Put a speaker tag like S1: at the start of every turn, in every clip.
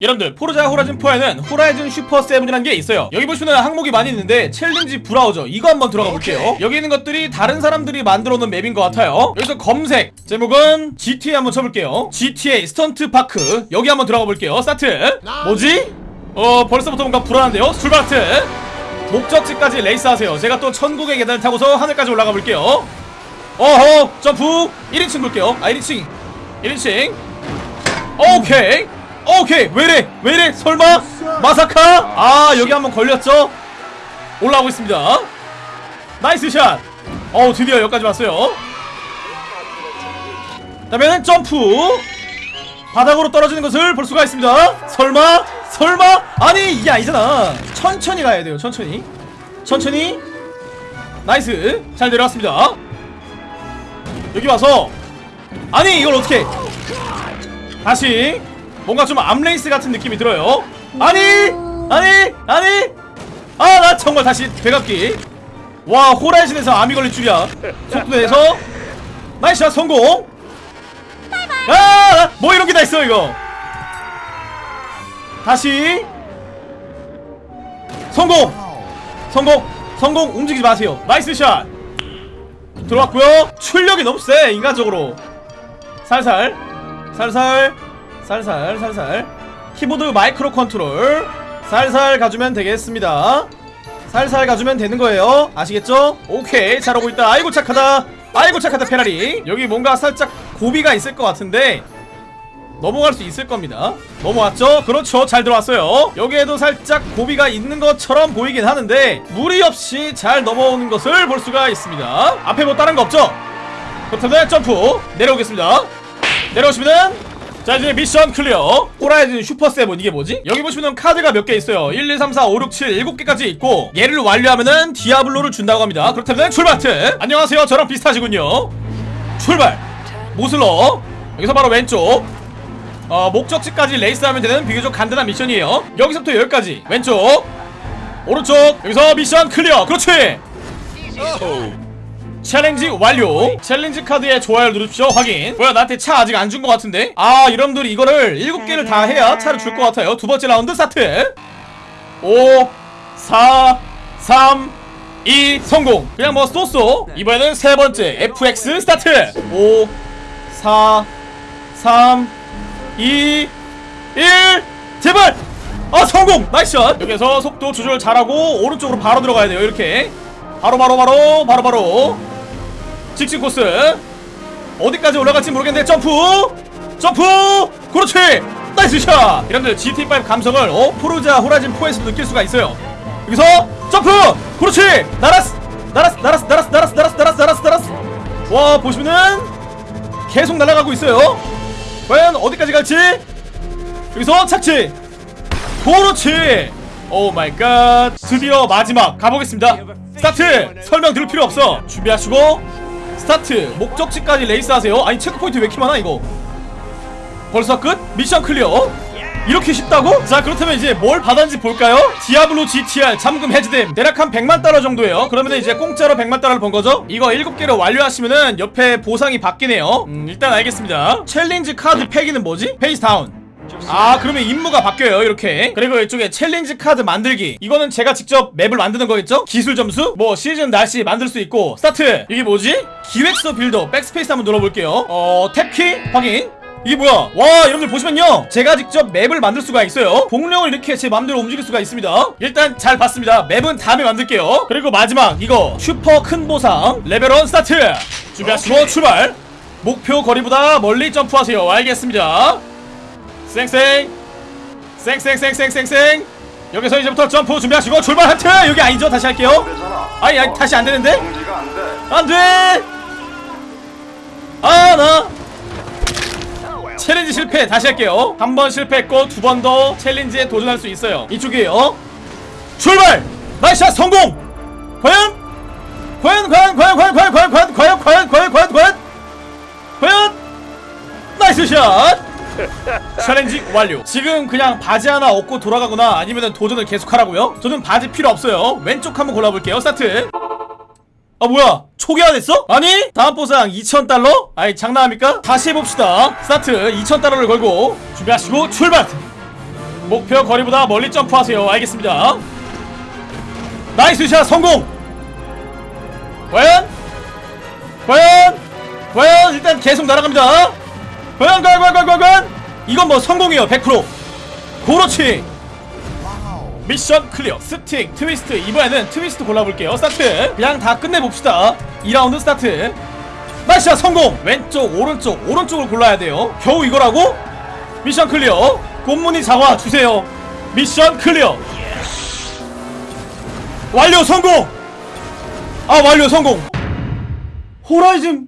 S1: 여러분들 포르자 호라이즌 4에는 호라이즌 슈퍼 세븐이라는 게 있어요. 여기 보시면 항목이 많이 있는데 challenge browser. 이거 한번 들어가 볼게요. 여기 있는 것들이 다른 사람들이 만들어 놓은 맵인 것 같아요. 여기서 검색 제목은 GTA 한번 쳐볼게요. GTA stunt park. 여기 한번 들어가 볼게요. 스타트. 뭐지? 어 벌써부터 뭔가 불안한데요? 출발 하트. 목적지까지 레이스하세요. 제가 또 천국의 계단을 타고서 하늘까지 올라가 볼게요. 어허 점프. 1인칭 볼게요. 아 1인칭. 1인칭. 오케이 오케이 왜래? 왜래? 설마? まさか? 아 여기 한번 걸렸죠? 올라오고 있습니다. nice shot! 어우 드디어 여기까지 왔어요. 다음에는 점프! 바닥으로 떨어지는 것을 볼 수가 있습니다. 설마? 설마? 아니 이게 아니잖아 천천히 가야 돼요 천천히. 천천히. nice. 잘 내려왔습니다. 여기 와서. 아니 이걸 어떻게 다시 뭔가 좀 암레이스 같은 느낌이 들어요. 아니! 아니! 아니! 아 나 정말 다시 되갚기. 와 호라이즌에서 암이 걸릴 줄이야. 속도 내서. nice shot 성공. 아뭐 이런 게 다 있어 이거. 다시. 성공! 성공! 성공! 움직이지 마세요. nice shot. 들어왔고요. 출력이 너무 세 인간적으로. 살살. 살살 살살 살살. 키보드 micro control. 살살 가주면 되겠습니다. 살살 가주면 되는 거예요. 아시겠죠? 오케이. 잘하고 있다. 아이고 착하다. 아이고 착하다 페라리. 여기 뭔가 살짝 고비가 있을 것 같은데 넘어갈 수 있을 겁니다. 넘어왔죠? 그렇죠. 잘 들어왔어요. 여기에도 살짝 고비가 있는 것처럼 보이긴 하는데 무리 없이 잘 넘어오는 것을 볼 수가 있습니다. 앞에 뭐 다른 거 없죠? 그렇다면 점프 내려오겠습니다. 내려오시면은 자 이제 mission clear. 호라이즌 슈퍼세븐. 이게 뭐지? 여기 보시면 카드가 몇 개 있어요. 1, 2, 3, 4, 5, 6, 7 7개까지 있고 얘를 완료하면은 디아블로를 준다고 합니다. 그렇다면 출발트 안녕하세요. 저랑 비슷하시군요. 출발! 모슬러. 여기서 바로 왼쪽. 어, 목적지까지 레이스하면 되는 비교적 간단한 미션이에요. 여기서부터 여기까지. 왼쪽. 오른쪽. 여기서 mission clear. 그렇지 챌린지 완료. 챌린지 카드에 좋아요를 누르십시오. 확인. 뭐야 나한테 차 아직 안 준 것 같은데? 아 여러분들이 이거를 7개를 다 해야 차를 줄 것 같아요. 두 번째 라운드 스타트. 5 4 3 2 성공. 그냥 뭐 so so. 이번에는 세 번째 FX 스타트. 5 4 3 2 1 제발! 아 성공! nice shot. 여기서 속도 조절 잘하고 오른쪽으로 바로 들어가야 돼요. 이렇게. 바로 바로 바로 바로 바로 직진 코스. 어디까지 올라갈지 모르겠는데 점프! 점프! 그렇지! nice shot! 이런들 GT5 감성을 어? 포르자 호라이즌 4에서 느낄 수가 있어요. 여기서 점프! 그렇지! 날았어 날았어 날았어 날았어 날았어 날았어 날았어 날았어 날았어 와 보시면은 계속 날아가고 있어요. 과연 어디까지 갈지? 여기서 착지! 그렇지! oh my god! 드디어 마지막! 가보겠습니다. 스타트! 설명 들을 필요 없어. 준비하시고 스타트 목적지까지 레이스 하세요 아니 체크포인트 왜 이렇게 많아 이거 벌써 끝? mission clear 이렇게 쉽다고? 자 그렇다면 이제 뭘 받았는지 볼까요? 디아블로 GTR 잠금 해제됨 대략 한 100만 달러 정도예요 그러면 이제 공짜로 100만 달러를 번 거죠? 이거 7개를 완료하시면은 옆에 보상이 바뀌네요 음 일단 알겠습니다 챌린지 카드 폐기는 뭐지? face down 아 그러면 임무가 바뀌어요 이렇게. 그리고 이쪽에 챌린지 카드 만들기. 이거는 제가 직접 맵을 만드는 거겠죠? 기술 점수? 뭐 시즌 날씨 만들 수 있고. 스타트! 이게 뭐지? 기획서 builder backspace 한번 눌러볼게요. 어 tab키? 확인. 이게 뭐야? 와 여러분들 보시면요. 제가 직접 맵을 만들 수가 있어요. 공룡을 이렇게 제 맘대로 움직일 수가 있습니다. 일단 잘 봤습니다. 맵은 다음에 만들게요. 그리고 마지막 이거. 슈퍼 큰 보상. 레벨 1 스타트! 준비하시고 출발! 목표 거리보다 멀리 점프하세요. 알겠습니다 쌩쌩 쌩쌩쌩쌩쌩쌩 여기서 이제부터 점프 준비하시고 출발 하트 여기 아니죠 다시 할게요 아니, 아니 다시 안 되는데
S2: 공지가 안 돼.
S1: 안돼 아 나 챌린지 실패 다시 할게요 한 번 실패했고 두 번 더 챌린지에 도전할 수 있어요 이쪽이에요 출발 nice 성공 과연 과연 과연 과연 과연 과연 과연 과연 과연 과연 과연 과연 과연 nice shot 챌린지 완료. 지금 그냥 바지 하나 얻고 돌아가거나 아니면 도전을 계속하라고요? 저는 바지 필요 없어요. 왼쪽 한번 골라볼게요. 스타트. 아 뭐야? 초기화 됐어? 아니? 다음 보상 2,000달러? 아이 장난합니까? 다시 해봅시다. 스타트. 2,000달러를 걸고 준비하시고 출발! 목표 거리보다 멀리 점프하세요. 알겠습니다. nice shot 성공! 과연? 과연? 과연? 일단 계속 날아갑니다 과연 이건 뭐 성공이에요 100% 그렇지. mission clear stick twist. 이번에는 트위스트 골라볼게요. 스타트. 그냥 다 끝내봅시다. 2라운드 스타트. 샷 성공. 왼쪽 오른쪽 오른쪽을 골라야 돼요. 겨우 이거라고? 미션 클리어. 꽃무늬 잡아 주세요. 미션 클리어. 완료 성공. 아 완료 성공. 호라이즌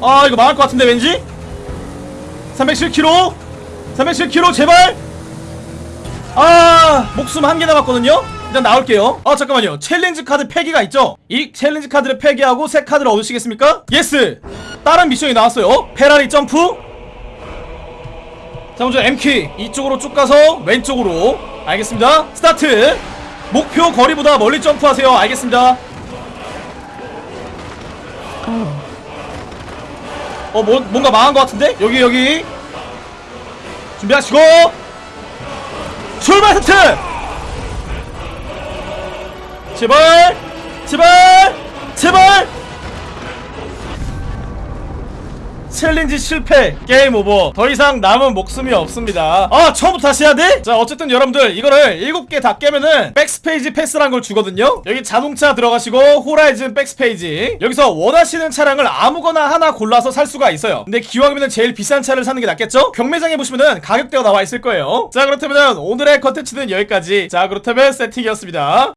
S1: 아 이거 망할 것 같은데 왠지? 307km 307km 제발! 아 목숨 한 개 남았거든요? 일단 나올게요. 아 잠깐만요. 챌린지 카드 폐기가 있죠? 이 챌린지 카드를 폐기하고 새 카드를 얻으시겠습니까? yes! 다른 미션이 나왔어요. 페라리 점프. 자 먼저 M키. 이쪽으로 쭉 가서 왼쪽으로. 알겠습니다. 스타트! 목표 거리보다 멀리 점프하세요. 알겠습니다. 어 뭐, 뭔가 망한 것 같은데? 여기 여기. 준비하시고. 출발 스트! 제발! 제발! 제발 챌린지 실패 game over. 더 이상 남은 목숨이 없습니다. 아 처음부터 다시 해야 돼? 자 어쨌든 여러분들 이거를 7개 다 깨면은 backstage pass란 걸 주거든요. 여기 자동차 들어가시고 호라이즌 backstage. 여기서 원하시는 차량을 아무거나 하나 골라서 살 수가 있어요. 근데 기왕이면 제일 비싼 차를 사는 게 낫겠죠? 경매장에 보시면은 가격대가 나와 있을 거예요. 자 그렇다면 오늘의 컨텐츠는 여기까지. 자 그렇다면 세팅이었습니다